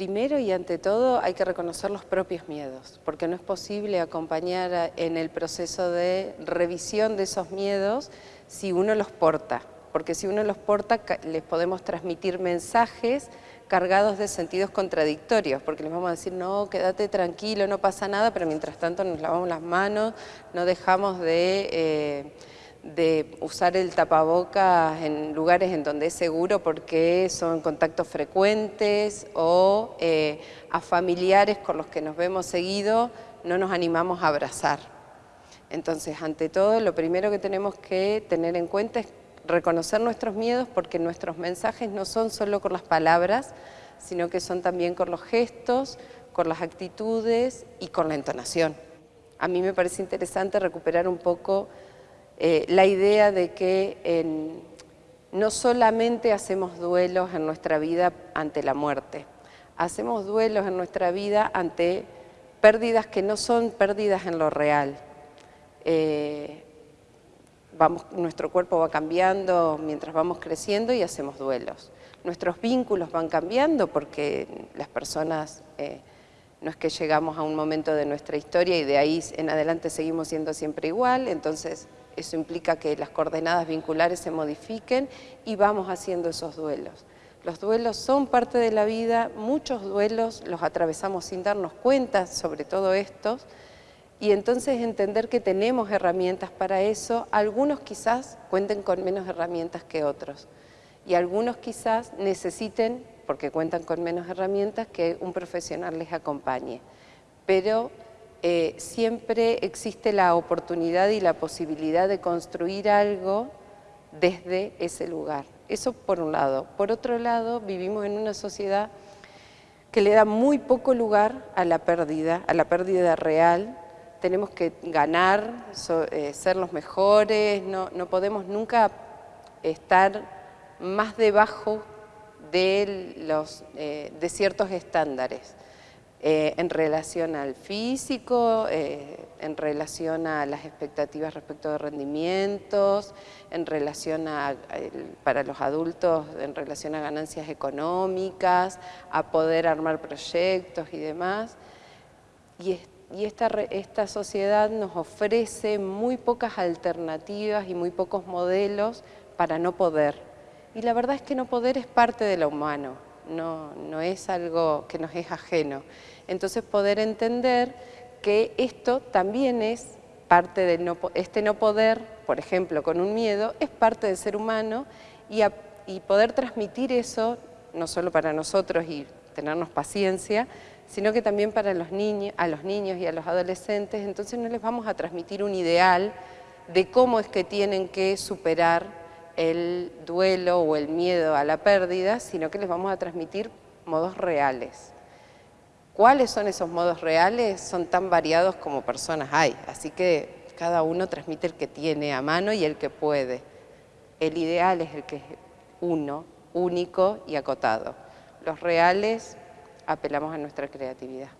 Primero y ante todo hay que reconocer los propios miedos, porque no es posible acompañar en el proceso de revisión de esos miedos si uno los porta, porque si uno los porta les podemos transmitir mensajes cargados de sentidos contradictorios, porque les vamos a decir, no, quédate tranquilo, no pasa nada, pero mientras tanto nos lavamos las manos, no dejamos de... Eh, de usar el tapabocas en lugares en donde es seguro porque son contactos frecuentes o eh, a familiares con los que nos vemos seguido no nos animamos a abrazar. Entonces, ante todo, lo primero que tenemos que tener en cuenta es reconocer nuestros miedos porque nuestros mensajes no son solo con las palabras, sino que son también con los gestos, con las actitudes y con la entonación. A mí me parece interesante recuperar un poco eh, la idea de que no solamente hacemos duelos en nuestra vida ante la muerte, hacemos duelos en nuestra vida ante pérdidas que no son pérdidas en lo real. Eh, nuestro cuerpo va cambiando mientras vamos creciendo y hacemos duelos. Nuestros vínculos van cambiando porque las personas, eh, no es que llegamos a un momento de nuestra historia y de ahí en adelante seguimos siendo siempre igual, entonces eso implica que las coordenadas vinculares se modifiquen y vamos haciendo esos duelos. Los duelos son parte de la vida, muchos duelos los atravesamos sin darnos cuenta, sobre todo estos, y entonces entender que tenemos herramientas para eso, algunos quizás cuenten con menos herramientas que otros, y algunos quizás necesiten, porque cuentan con menos herramientas, que un profesional les acompañe. Pero eh, siempre existe la oportunidad y la posibilidad de construir algo desde ese lugar. Eso por un lado. Por otro lado, vivimos en una sociedad que le da muy poco lugar a la pérdida, a la pérdida real. Tenemos que ganar, eh, ser los mejores, no, podemos nunca estar más debajo de, los, eh, de ciertos estándares. Eh, en relación al físico, eh, en relación a las expectativas respecto de rendimientos, en relación a, para los adultos, en relación a ganancias económicas, a poder armar proyectos y demás. Y, y esta, esta sociedad nos ofrece muy pocas alternativas y muy pocos modelos para no poder. Y la verdad es que no poder es parte de lo humano no, es algo que nos es ajeno. Entonces poder entender que esto también es parte de no, este no poder, por ejemplo, con un miedo, es parte del ser humano y, y poder transmitir eso, no solo para nosotros y tenernos paciencia, sino que también para los niños, a los niños y a los adolescentes, entonces no les vamos a transmitir un ideal de cómo es que tienen que superar el duelo o el miedo a la pérdida, sino que les vamos a transmitir modos reales. ¿Cuáles son esos modos reales? Son tan variados como personas hay, así que cada uno transmite el que tiene a mano y el que puede. El ideal es el que es uno, único y acotado. Los reales apelamos a nuestra creatividad.